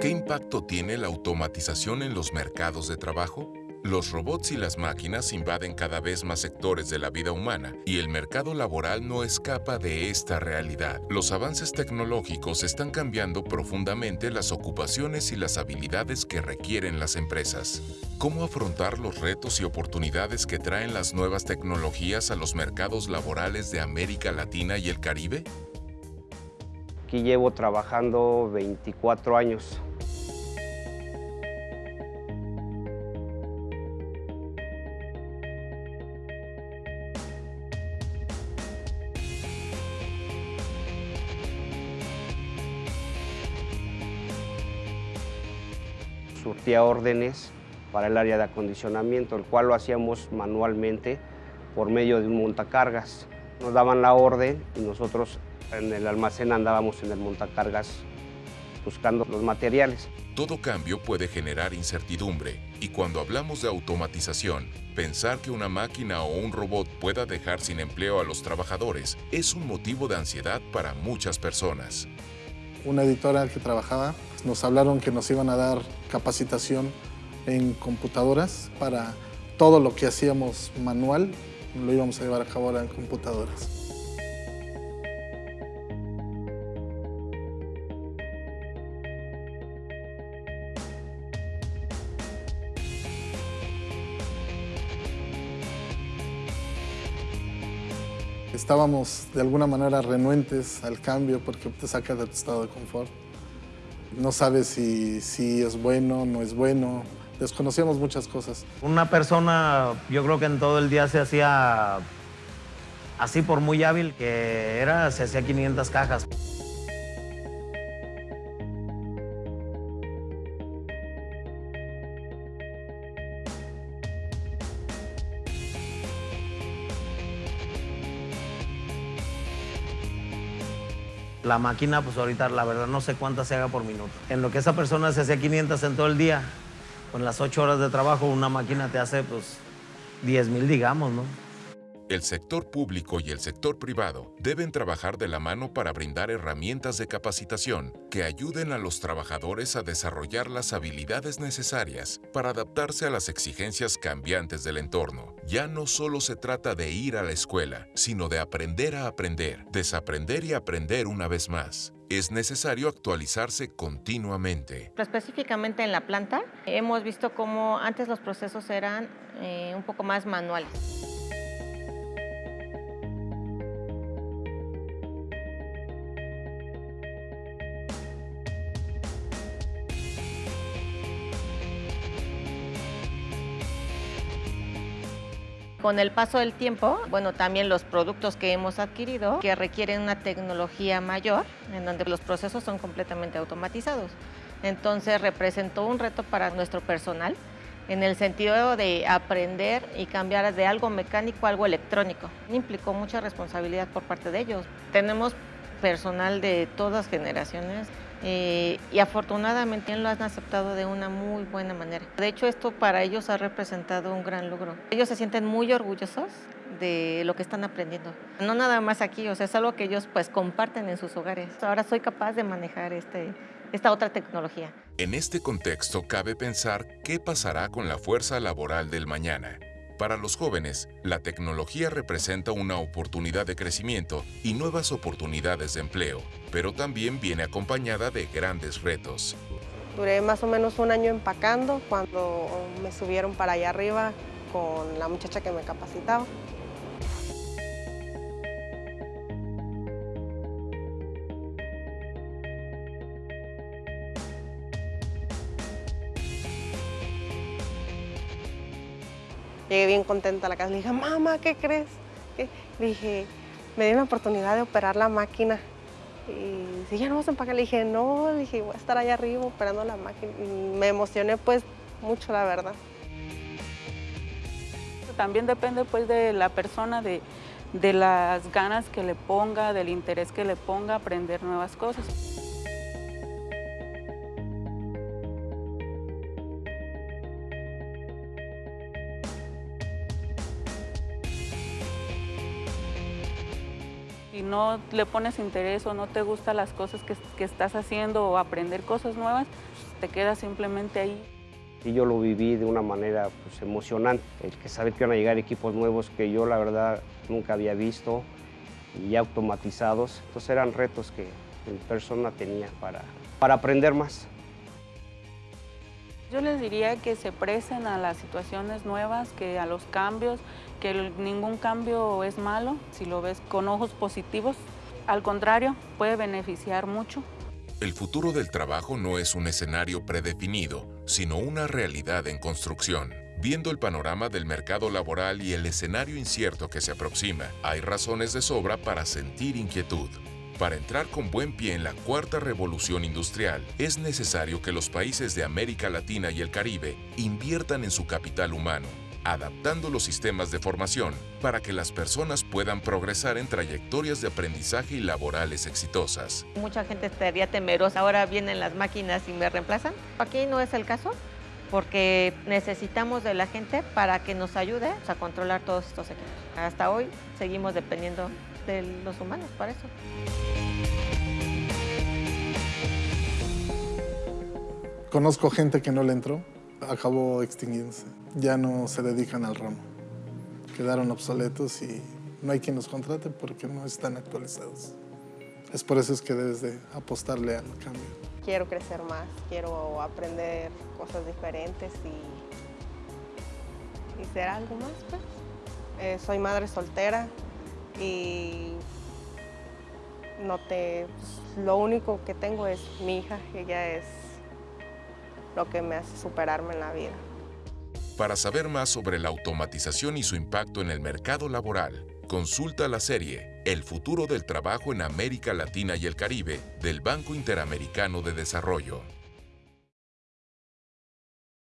¿Qué impacto tiene la automatización en los mercados de trabajo? Los robots y las máquinas invaden cada vez más sectores de la vida humana y el mercado laboral no escapa de esta realidad. Los avances tecnológicos están cambiando profundamente las ocupaciones y las habilidades que requieren las empresas. ¿Cómo afrontar los retos y oportunidades que traen las nuevas tecnologías a los mercados laborales de América Latina y el Caribe? Aquí llevo trabajando 24 años. surtía órdenes para el área de acondicionamiento, el cual lo hacíamos manualmente por medio de un montacargas. Nos daban la orden y nosotros en el almacén andábamos en el montacargas buscando los materiales. Todo cambio puede generar incertidumbre y cuando hablamos de automatización, pensar que una máquina o un robot pueda dejar sin empleo a los trabajadores es un motivo de ansiedad para muchas personas. Una editora que trabajaba nos hablaron que nos iban a dar capacitación en computadoras para todo lo que hacíamos manual, lo íbamos a llevar a cabo ahora en computadoras. Estábamos de alguna manera renuentes al cambio porque te saca de tu estado de confort. No sabes si, si es bueno, no es bueno. Desconocíamos muchas cosas. Una persona, yo creo que en todo el día se hacía así por muy hábil que era, se hacía 500 cajas. La máquina, pues ahorita la verdad no sé cuántas se haga por minuto. En lo que esa persona se hacía 500 en todo el día, con las 8 horas de trabajo, una máquina te hace pues 10 mil, digamos, ¿no? El sector público y el sector privado deben trabajar de la mano para brindar herramientas de capacitación que ayuden a los trabajadores a desarrollar las habilidades necesarias para adaptarse a las exigencias cambiantes del entorno. Ya no solo se trata de ir a la escuela, sino de aprender a aprender, desaprender y aprender una vez más es necesario actualizarse continuamente. Específicamente en la planta, hemos visto cómo antes los procesos eran eh, un poco más manuales. Con el paso del tiempo, bueno, también los productos que hemos adquirido que requieren una tecnología mayor, en donde los procesos son completamente automatizados. Entonces representó un reto para nuestro personal en el sentido de aprender y cambiar de algo mecánico a algo electrónico. Implicó mucha responsabilidad por parte de ellos. Tenemos personal de todas generaciones eh, y afortunadamente lo han aceptado de una muy buena manera. De hecho, esto para ellos ha representado un gran logro. Ellos se sienten muy orgullosos de lo que están aprendiendo. No nada más aquí, o sea, es algo que ellos pues comparten en sus hogares. Ahora soy capaz de manejar este, esta otra tecnología. En este contexto cabe pensar qué pasará con la fuerza laboral del mañana. Para los jóvenes, la tecnología representa una oportunidad de crecimiento y nuevas oportunidades de empleo, pero también viene acompañada de grandes retos. Duré más o menos un año empacando cuando me subieron para allá arriba con la muchacha que me capacitaba. Llegué bien contenta a la casa. Le dije, mamá, ¿qué crees? Le dije, me di una oportunidad de operar la máquina. Y si ya no vas a empacar, le dije, no, le dije, voy a estar allá arriba operando la máquina. Y me emocioné pues mucho, la verdad. También depende pues de la persona, de, las ganas que le ponga, del interés que le ponga aprender nuevas cosas. No le pones interés o no te gustan las cosas que, estás haciendo o aprender cosas nuevas, te quedas simplemente ahí. Y yo lo viví de una manera pues, emocionante, el saber que iban a llegar equipos nuevos que yo la verdad nunca había visto y automatizados. Entonces eran retos que mi persona tenía para, para aprender más. Yo les diría que se presten a las situaciones nuevas, que a los cambios, que ningún cambio es malo si lo ves con ojos positivos. Al contrario, puede beneficiar mucho. El futuro del trabajo no es un escenario predefinido, sino una realidad en construcción. Viendo el panorama del mercado laboral y el escenario incierto que se aproxima, hay razones de sobra para sentir inquietud. Para entrar con buen pie en la cuarta revolución industrial, es necesario que los países de América Latina y el Caribe inviertan en su capital humano, adaptando los sistemas de formación para que las personas puedan progresar en trayectorias de aprendizaje y laborales exitosas. Mucha gente estaría temerosa, ahora vienen las máquinas y me reemplazan. Aquí no es el caso, porque necesitamos de la gente para que nos ayude a controlar todos estos equipos. Hasta hoy seguimos dependiendo de los humanos para eso. Conozco gente que no le entró, acabó extinguiéndose. Ya no se dedican al ramo. Quedaron obsoletos y no hay quien los contrate porque no están actualizados. Es por eso es que debes de apostarle al cambio. Quiero crecer más, quiero aprender cosas diferentes y, y ser algo más, pues. Eh, soy madre soltera y no te, lo único que tengo es mi hija, ella es lo que me hace superarme en la vida. Para saber más sobre la automatización y su impacto en el mercado laboral, consulta la serie El futuro del trabajo en América Latina y el Caribe del Banco Interamericano de Desarrollo.